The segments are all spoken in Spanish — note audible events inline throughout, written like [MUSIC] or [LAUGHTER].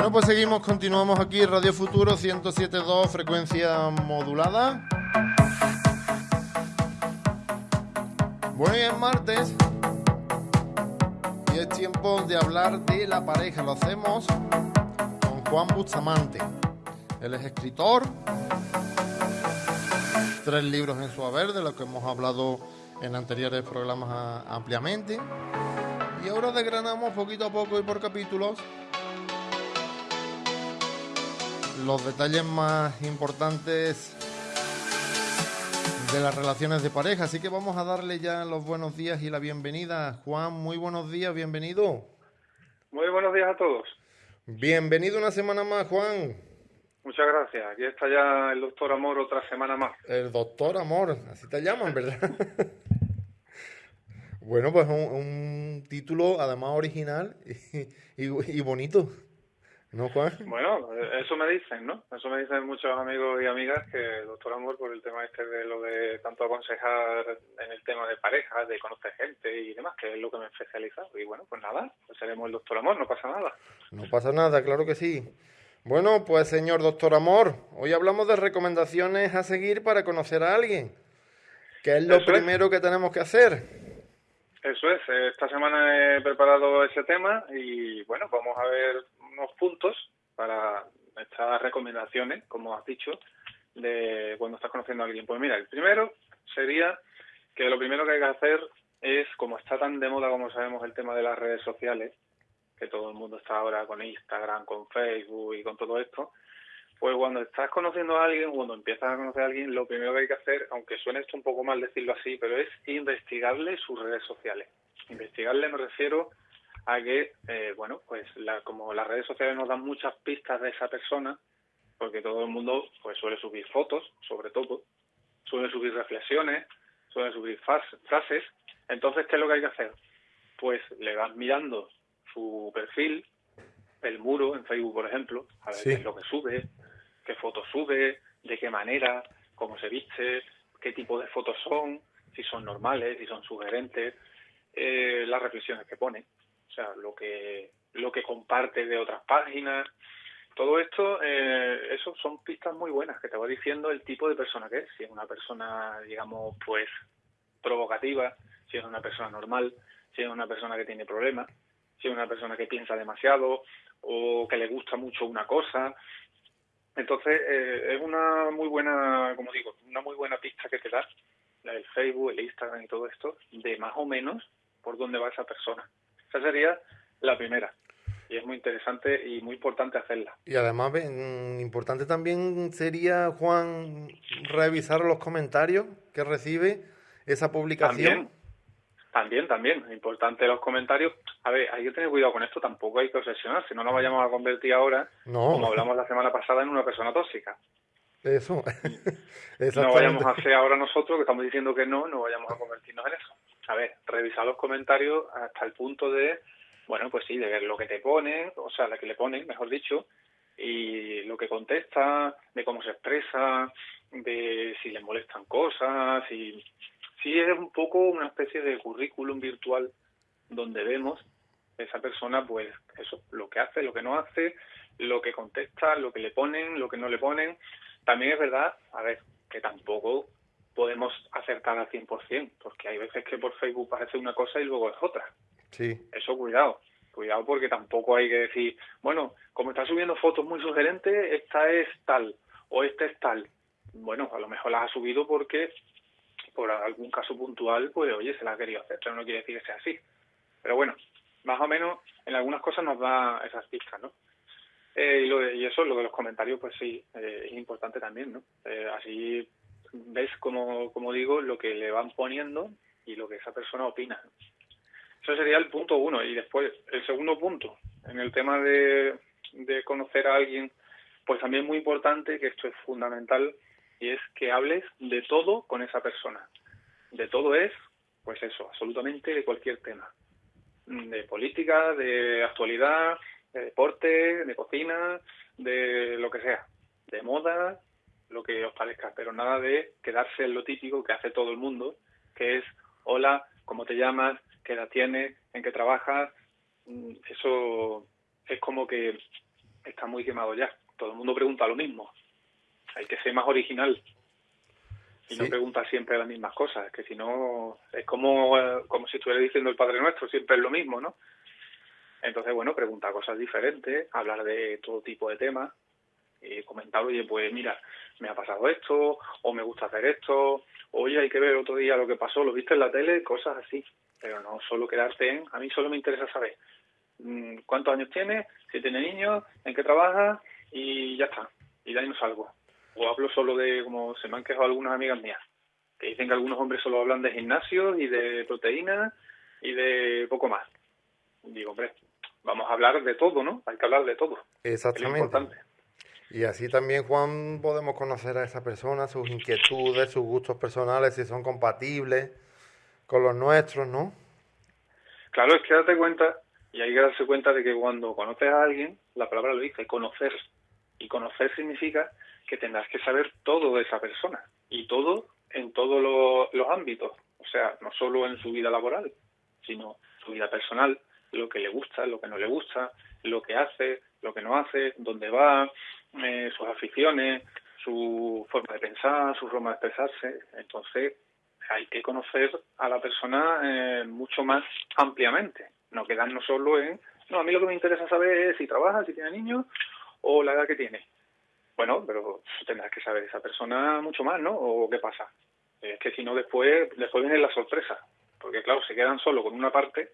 Bueno, pues seguimos, continuamos aquí, Radio Futuro 107.2, frecuencia modulada. Bueno, y es martes y es tiempo de hablar de la pareja. Lo hacemos con Juan Bustamante. Él es escritor, tres libros en su haber, de los que hemos hablado en anteriores programas ampliamente. Y ahora desgranamos poquito a poco y por capítulos los detalles más importantes de las relaciones de pareja. Así que vamos a darle ya los buenos días y la bienvenida. Juan, muy buenos días, bienvenido. Muy buenos días a todos. Bienvenido una semana más, Juan. Muchas gracias. Aquí está ya el doctor Amor otra semana más. El doctor Amor, así te llaman, ¿verdad? [LAUGHS] bueno, pues un, título además original y bonito. ¿No, Juan? Bueno, eso me dicen, ¿no? Eso me dicen muchos amigos y amigas que el doctor Amor, por el tema este de lo de tanto aconsejar en el tema de parejas, de conocer gente y demás, que es lo que me he especializado. Y bueno, pues nada, pues seremos el doctor Amor, no pasa nada. No pasa nada, claro que sí. Bueno, pues señor doctor Amor, hoy hablamos de recomendaciones a seguir para conocer a alguien. ¿Qué es lo primero que tenemos que hacer? Eso es, esta semana he preparado ese tema y bueno, vamos a ver unos puntos para estas recomendaciones, como has dicho, de cuando estás conociendo a alguien. Pues mira, el primero sería que lo primero que hay que hacer es, como está tan de moda como sabemos el tema de las redes sociales, que todo el mundo está ahora con Instagram, con Facebook y con todo esto, pues cuando estás conociendo a alguien, cuando empiezas a conocer a alguien, lo primero que hay que hacer, aunque suene esto un poco mal decirlo así, pero es investigarle sus redes sociales. Investigarle me refiero a que, eh, bueno, pues la, como las redes sociales nos dan muchas pistas de esa persona, porque todo el mundo pues suele subir fotos, sobre todo, suele subir reflexiones, suele subir frases. Entonces, ¿qué es lo que hay que hacer? Pues le vas mirando su perfil, el muro en Facebook, por ejemplo, a ver qué es lo que sube, qué fotos sube, de qué manera, cómo se viste, qué tipo de fotos son, si son normales, si son sugerentes, eh, las reflexiones que pone o sea, lo que, lo que comparte de otras páginas. Todo esto, eh, eso son pistas muy buenas que te va diciendo el tipo de persona que es. Si es una persona, digamos, pues provocativa, si es una persona normal, si es una persona que tiene problemas, si es una persona que piensa demasiado o que le gusta mucho una cosa. Entonces, eh, es una muy buena, como digo, una muy buena pista que te da el Facebook, el Instagram y todo esto, de más o menos por dónde va esa persona. Esa sería la primera. Y es muy interesante y muy importante hacerla. Y además, importante también sería, Juan, revisar los comentarios que recibe esa publicación. También, también, Importante los comentarios. A ver, hay que tener cuidado con esto, tampoco hay que obsesionarse. No nos vayamos a convertir ahora, como hablamos la semana pasada, en una persona tóxica. Eso. [LAUGHS] no vayamos a hacer ahora nosotros, que estamos diciendo que no, no vayamos a convertirnos en eso a ver, revisar los comentarios hasta el punto de, bueno, pues sí, de ver lo que te ponen, o sea, la que le ponen, mejor dicho, y lo que contesta, de cómo se expresa, de si le molestan cosas, y sí es un poco una especie de currículum virtual donde vemos esa persona, pues eso, lo que hace, lo que no hace, lo que contesta, lo que le ponen, lo que no le ponen. También es verdad, a ver, que tampoco podemos acertar al 100%, porque hay veces que por Facebook parece una cosa y luego es otra. Sí. Eso cuidado, cuidado porque tampoco hay que decir, bueno, como está subiendo fotos muy sugerentes, esta es tal o esta es tal. Bueno, a lo mejor las ha subido porque por algún caso puntual, pues oye, se la ha querido hacer, pero no quiere decir que sea así. Pero bueno, más o menos en algunas cosas nos da esas pistas, ¿no? Eh, y, lo y, eso, lo de los comentarios, pues sí, eh, es importante también, ¿no? Eh, así ves, como, como digo, lo que le van poniendo y lo que esa persona opina. Eso sería el punto uno. Y después, el segundo punto, en el tema de, de conocer a alguien, pues también es muy importante, que esto es fundamental, y es que hables de todo con esa persona. De todo es, pues eso, absolutamente de cualquier tema. De política, de actualidad, de deporte, de cocina, de lo que sea. De moda, lo que os parezca, pero nada de quedarse en lo típico que hace todo el mundo, que es, hola, ¿cómo te llamas? ¿Qué edad tienes? ¿En qué trabajas? Mm, eso es como que está muy quemado ya. Todo el mundo pregunta lo mismo. Hay que ser más original y no pregunta siempre las mismas cosas, que si no es como, eh, como si estuviera diciendo el Padre Nuestro, siempre es lo mismo, ¿no? Entonces, bueno, preguntar cosas diferentes, hablar de todo tipo de temas, y comentar, oye, pues mira, me ha pasado esto, o me gusta hacer esto, oye, hay que ver otro día lo que pasó, lo viste en la tele, cosas así. Pero no solo quedarte en, a mí solo me interesa saber mm, cuántos años tiene, si tiene niños, en qué trabaja y ya está. Y de ahí no salgo. O hablo solo de, como se me han quejado algunas amigas mías, que dicen que algunos hombres solo hablan de gimnasio y de proteínas y de poco más. Digo, hombre, vamos a hablar de todo, ¿no? Hay que hablar de todo. Exactamente. Y así también, Juan, podemos conocer a esa persona, sus inquietudes, sus gustos personales, si son compatibles con los nuestros, ¿no? Claro, es que date cuenta, y hay que darse cuenta de que cuando conoces a alguien, la palabra lo dice, conocer. Y conocer significa que tendrás que saber todo de esa persona, y todo en todos los ámbitos. O sea, no solo en su vida laboral, sino su vida personal, lo que le gusta, lo que no le gusta, lo que hace, lo que no hace, dónde va, eh, sus aficiones, su forma de pensar, su forma de expresarse. Entonces, hay que conocer a la persona eh, mucho más ampliamente, no quedarnos solo en, no, a mí lo que me interesa saber es si trabaja, si tiene niños o la edad que tiene. Bueno, pero tendrás que saber esa persona mucho más, ¿no? ¿O qué pasa? Es que si no, después, después viene la sorpresa, porque claro, se quedan solo con una parte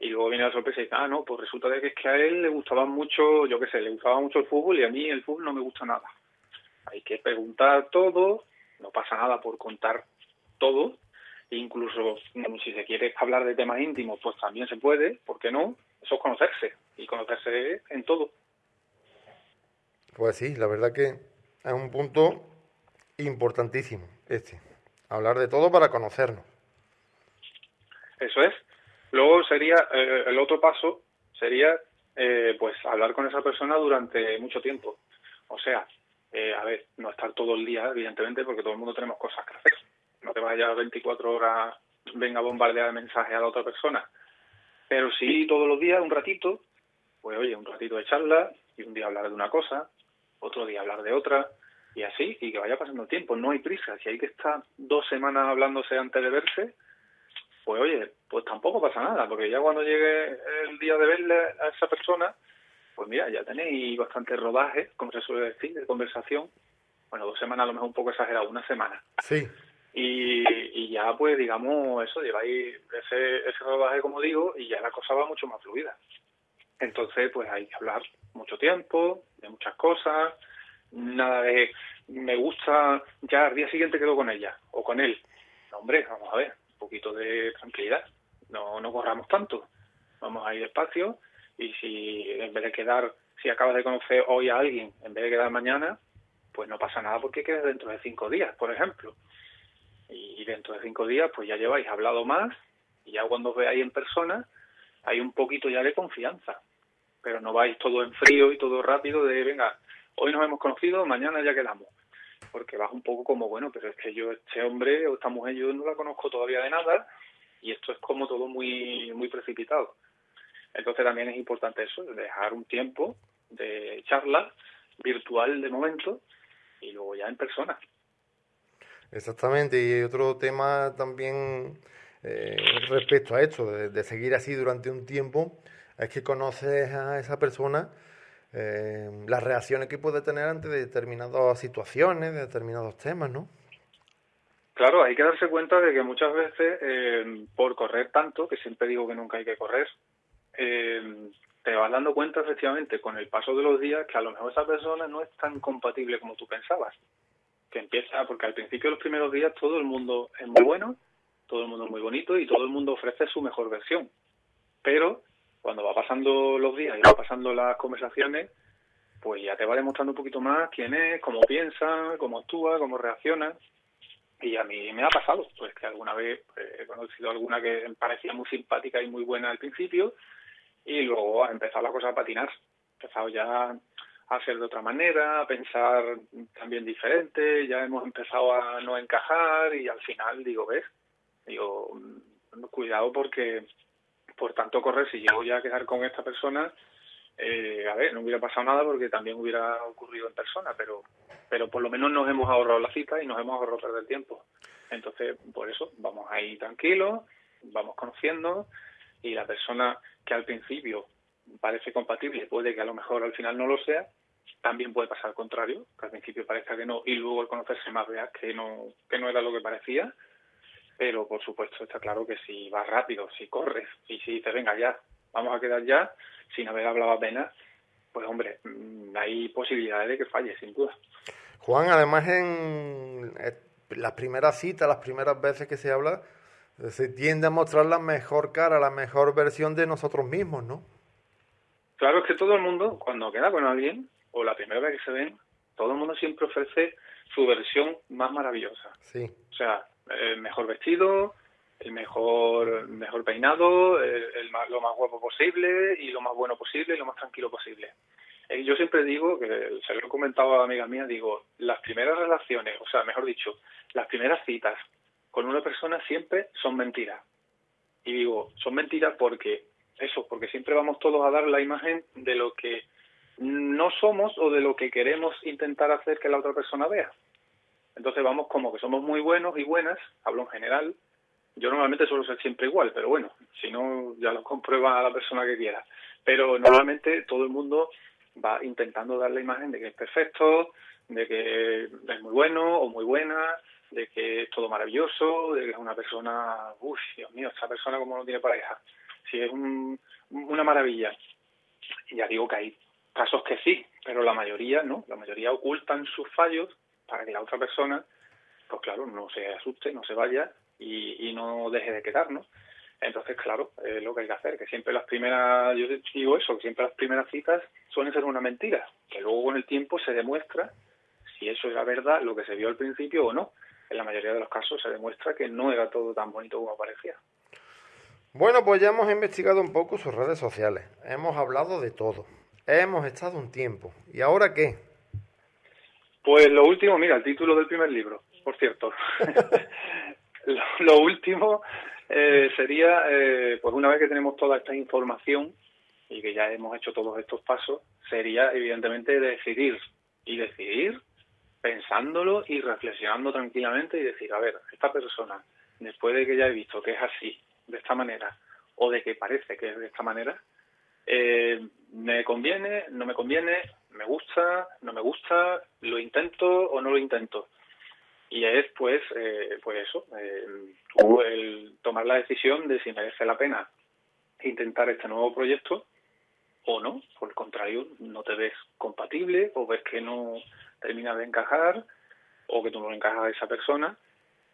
y luego viene la sorpresa y dice, ah, no, pues resulta de que es que a él le gustaba mucho, yo qué sé, le gustaba mucho el fútbol y a mí el fútbol no me gusta nada. Hay que preguntar todo, no pasa nada por contar todo, incluso mm, si se quiere hablar de temas íntimos, pues también se puede, ¿por qué no? Eso es conocerse, y conocerse en todo. Pues sí, la verdad que es un punto importantísimo este, hablar de todo para conocernos. Eso es. Luego sería, eh, el otro paso sería, eh, pues, hablar con esa persona durante mucho tiempo. O sea, eh, a ver, no estar todo el día, evidentemente, porque todo el mundo tenemos cosas que hacer. No te vayas 24 horas, venga a bombardear de mensajes a la otra persona. Pero sí, todos los días, un ratito, pues oye, un ratito de charla, y un día hablar de una cosa, otro día hablar de otra, y así, y que vaya pasando el tiempo. No hay prisa. Si hay que estar dos semanas hablándose antes de verse, pues oye, pues tampoco pasa nada, porque ya cuando llegue el día de verle a esa persona, pues mira, ya tenéis bastante rodaje, como se suele decir, de conversación. Bueno, dos semanas a lo mejor un poco exagerado, una semana. Sí. Y, y ya pues digamos eso, lleváis ese, ese rodaje como digo y ya la cosa va mucho más fluida. Entonces pues hay que hablar mucho tiempo, de muchas cosas, nada de me gusta, ya al día siguiente quedo con ella o con él. No, hombre, vamos a ver, poquito de tranquilidad, no, no corramos tanto, vamos a ir despacio y si en vez de quedar, si acabas de conocer hoy a alguien, en vez de quedar mañana, pues no pasa nada porque quedes dentro de cinco días, por ejemplo. Y dentro de cinco días, pues ya lleváis hablado más y ya cuando os veáis en persona, hay un poquito ya de confianza. Pero no vais todo en frío y todo rápido de, venga, hoy nos hemos conocido, mañana ya quedamos porque vas un poco como, bueno, pero es que yo, este hombre o esta mujer, yo no la conozco todavía de nada y esto es como todo muy, muy precipitado. Entonces también es importante eso, dejar un tiempo de charla virtual de momento y luego ya en persona. Exactamente, y otro tema también eh, respecto a esto, de, de, seguir así durante un tiempo, es que conoces a esa persona eh, las reacciones que puede tener ante determinadas situaciones, de determinados temas, ¿no? Claro, hay que darse cuenta de que muchas veces, eh, por correr tanto, que siempre digo que nunca hay que correr, eh, te vas dando cuenta efectivamente con el paso de los días que a lo mejor esa persona no es tan compatible como tú pensabas. Que empieza, porque al principio de los primeros días todo el mundo es muy bueno, todo el mundo es muy bonito y todo el mundo ofrece su mejor versión. Pero cuando va pasando los días y va pasando las conversaciones, pues ya te va demostrando un poquito más quién es, cómo piensa, cómo actúa, cómo reacciona. Y a mí me ha pasado, pues que alguna vez pues, he conocido alguna que me parecía muy simpática y muy buena al principio, y luego ha empezado la cosa a patinar. Ha empezado ya a ser de otra manera, a pensar también diferente, ya hemos empezado a no encajar y al final digo, ves, digo, mm, cuidado porque por tanto correr, si llego ya a quedar con esta persona, eh, a ver, no hubiera pasado nada porque también hubiera ocurrido en persona, pero, pero por lo menos nos hemos ahorrado la cita y nos hemos ahorrado perder tiempo. Entonces, por eso, vamos ahí tranquilos, vamos conociendo y la persona que al principio parece compatible, puede que a lo mejor al final no lo sea, también puede pasar al contrario, que al principio parezca que no y luego al conocerse más veas que no, que no era lo que parecía. Pero por supuesto está claro que si vas rápido, si corres y si dices, venga ya, vamos a quedar ya, sin haber hablado apenas, pues hombre, mm, hay posibilidades de que falle, sin duda. Juan, además en las primeras citas, las primeras veces que se habla, se tiende a mostrar la mejor cara, la mejor versión de nosotros mismos, ¿no? Claro, es que todo el mundo, cuando queda con alguien, o la primera vez que se ven, todo el mundo siempre ofrece su versión más maravillosa. Sí. O sea, el mejor vestido, el mejor mejor peinado, el, lo más guapo posible y lo más bueno posible y lo más tranquilo posible. Eh, yo siempre digo, que se lo he comentado a amigas mías, digo, las primeras relaciones, o sea, mejor dicho, las primeras citas con una persona siempre son mentiras. Y digo, son mentiras porque, eso, porque siempre vamos todos a dar la imagen de lo que no somos o de lo que queremos intentar hacer que la otra persona vea. Entonces vamos como que somos muy buenos y buenas, hablo en general. Yo normalmente suelo ser siempre igual, pero bueno, si no, ya lo comprueba a la persona que quiera. Pero normalmente todo el mundo va intentando dar la imagen de que es perfecto, de que es muy bueno o muy buena, de que es todo maravilloso, de que es una persona, uff, Dios mío, esta persona como no tiene pareja. Si es una maravilla. Ya digo que hay casos que sí, pero la mayoría no, la mayoría ocultan sus fallos para que la otra persona, pues claro, no se asuste, no se vaya y, no deje de quedarnos. Entonces, claro, es lo que hay que hacer, que siempre las primeras, yo digo eso, que siempre las primeras citas suelen ser una mentira, que luego con el tiempo se demuestra si eso era verdad, lo que se vio al principio o no. En la mayoría de los casos se demuestra que no era todo tan bonito como parecía. Bueno, pues ya hemos investigado un poco sus redes sociales, hemos hablado de todo, hemos estado un tiempo, ¿y ahora qué? Pues lo último, mira, el título del primer libro, por cierto. [LAUGHS] lo, último eh, sería, eh, pues una vez que tenemos toda esta información y que ya hemos hecho todos estos pasos, sería evidentemente decidir. Y decidir pensándolo y reflexionando tranquilamente y decir, a ver, esta persona, después de que ya he visto que es así, de esta manera, o de que parece que es de esta manera, eh, me conviene, no me conviene, gusta, no me gusta, lo intento o no lo intento. Y es pues, eh, pues eso, eh, el tomar la decisión de si merece la pena intentar este nuevo proyecto o no, por el contrario, no te ves compatible o ves que no termina de encajar o que tú no encajas a esa persona.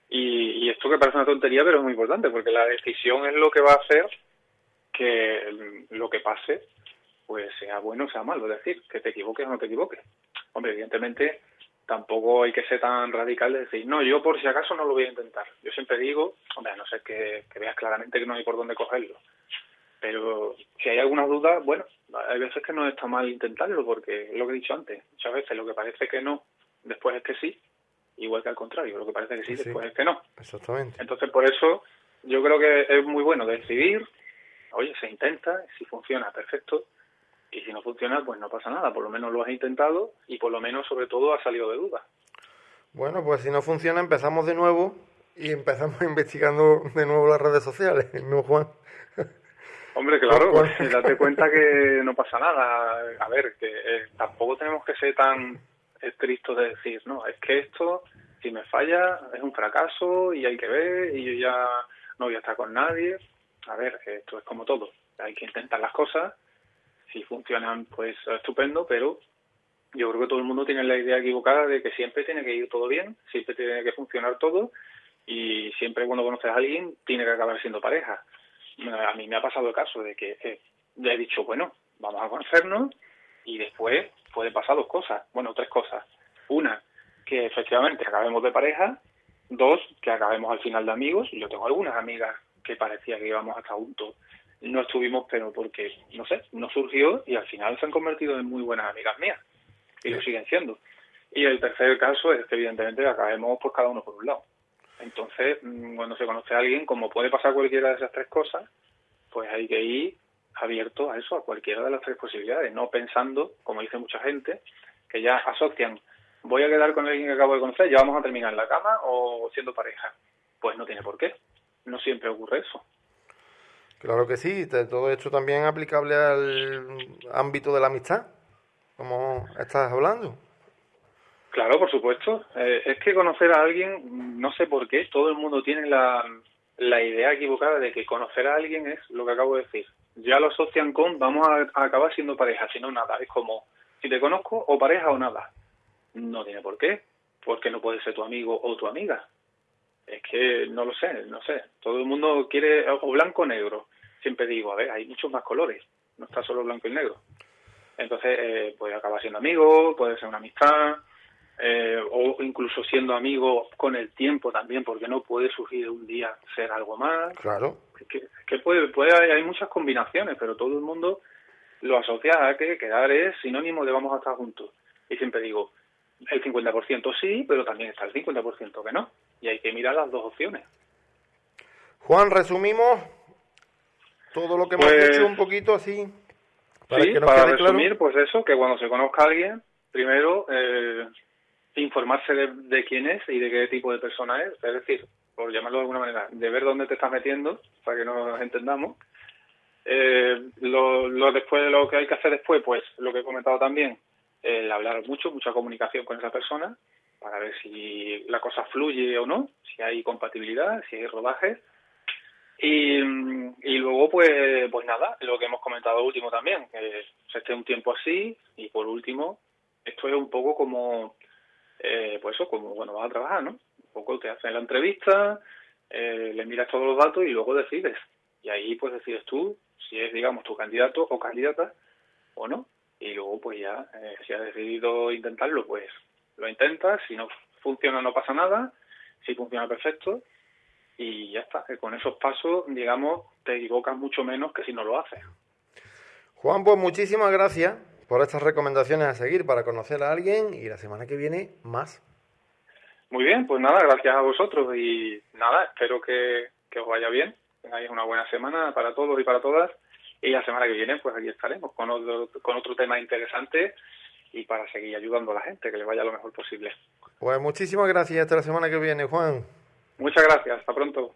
Y, y esto que parece una tontería, pero es muy importante, porque la decisión es lo que va a hacer que lo que pase pues sea bueno o sea malo, es decir, que te equivoques o no te equivoques. Hombre, evidentemente tampoco hay que ser tan radical de decir, no, yo por si acaso no lo voy a intentar. Yo siempre digo, hombre, a no ser que, que veas claramente que no hay por dónde cogerlo. Pero si hay alguna duda, bueno, hay veces que no está mal intentarlo, porque es lo que he dicho antes, muchas veces lo que parece que no, después es que sí, igual que al contrario, lo que parece que sí, después es que no. Exactamente. Entonces, por eso yo creo que es muy bueno decidir, oye, se intenta, si funciona, perfecto, y si no funciona, pues no pasa nada, por lo menos lo has intentado y por lo menos, sobre todo, ha salido de duda. Bueno, pues si no funciona, empezamos de nuevo y empezamos [LAUGHS] investigando de nuevo las redes sociales, ¿no, Juan? Hombre, claro, date cuenta que [LAUGHS] no pasa nada. A ver, que eh, tampoco tenemos que ser tan estrictos de decir, no, es que esto, si me falla, es un fracaso y hay que ver y yo ya no voy a estar con nadie. A ver, esto es como todo. Hay que intentar las cosas. Si funcionan, pues estupendo, pero yo creo que todo el mundo tiene la idea equivocada de que siempre tiene que ir todo bien, siempre tiene que funcionar todo y siempre cuando conoces a alguien tiene que acabar siendo pareja a mí me ha pasado el caso de que eh, he dicho, bueno, vamos a conocernos y después puede pasar dos cosas, bueno, tres cosas. Una, que efectivamente acabemos de pareja. Dos, que acabemos al final de amigos. Yo tengo algunas amigas que parecía que íbamos hasta juntos. No estuvimos, pero porque, no sé, no surgió y al final se han convertido en muy buenas amigas mías. Y lo siguen siendo. Y el tercer caso es que evidentemente acabemos por cada uno por un lado. Entonces, mm, cuando se conoce a alguien, como puede pasar cualquiera de esas tres cosas, pues hay que ir abierto a eso, a cualquiera de las tres posibilidades, no pensando, como dice mucha gente, que ya asocian, voy a quedar con alguien que acabo de conocer, ya vamos a terminar en la cama o siendo pareja. Pues no tiene por qué, no siempre ocurre eso. Claro que sí, todo esto también aplicable al ámbito de la amistad, como estás hablando. Claro, por supuesto. Eh, es que conocer a alguien, no sé por qué, todo el mundo tiene la, la idea equivocada de que conocer a alguien es lo que acabo de decir. Ya lo asocian con vamos a, acabar siendo pareja, si no nada. Es como si te conozco o pareja o nada. No tiene por qué, porque no puede ser tu amigo o tu amiga. Es que no lo sé, no sé. Todo el mundo quiere o blanco o negro. Siempre digo, a ver, hay muchos más colores, no está solo blanco y negro. Entonces, eh, puede acabar siendo amigo, puede ser una amistad, eh, o incluso siendo amigo con el tiempo también, porque no puede surgir un día ser algo más. Claro. Que, que puede, puede, hay muchas combinaciones, pero todo el mundo lo asocia a que quedar es sinónimo de vamos a estar juntos. Y siempre digo, el 50% sí, pero también está el 50% que no. Y hay que mirar las dos opciones. Juan, resumimos todo lo que hemos pues dicho un poquito así. Para sí, para resumir, pues eso, que cuando se conozca a alguien, primero eh, informarse de, quién es y de qué tipo de persona es, es decir, por llamarlo de alguna manera, de ver dónde te estás metiendo, para que nos entendamos. Eh, lo, lo después, lo que hay que hacer después, pues lo que he comentado también, el hablar mucho, mucha comunicación con esa persona, para ver si la cosa fluye o no, si hay compatibilidad, si hay rodaje. Y, y luego, pues, pues nada, lo que hemos comentado último también, que se esté un tiempo así. Y por último, esto es un poco como eh, pues eso, como bueno, vas a trabajar, ¿no? Un poco te hacen la entrevista, eh, le miras todos los datos y luego decides. Y ahí pues decides tú si es, digamos, tu candidato o candidata o no. Y luego pues ya, eh, si has decidido intentarlo, pues lo intentas. Si no funciona, no pasa nada. Si funciona, perfecto. Y ya está. Con esos pasos, digamos, te equivocas mucho menos que si no lo haces. Juan, pues muchísimas gracias por estas recomendaciones a seguir para conocer a alguien y la semana que viene más. Muy bien, pues nada, gracias a vosotros y nada, espero que, os vaya bien, tengáis una buena semana para todos y para todas y la semana que viene pues aquí estaremos con otro, con otro tema interesante y para seguir ayudando a la gente, que le vaya lo mejor posible. Pues muchísimas gracias, hasta la semana que viene, Juan. Muchas gracias, hasta pronto.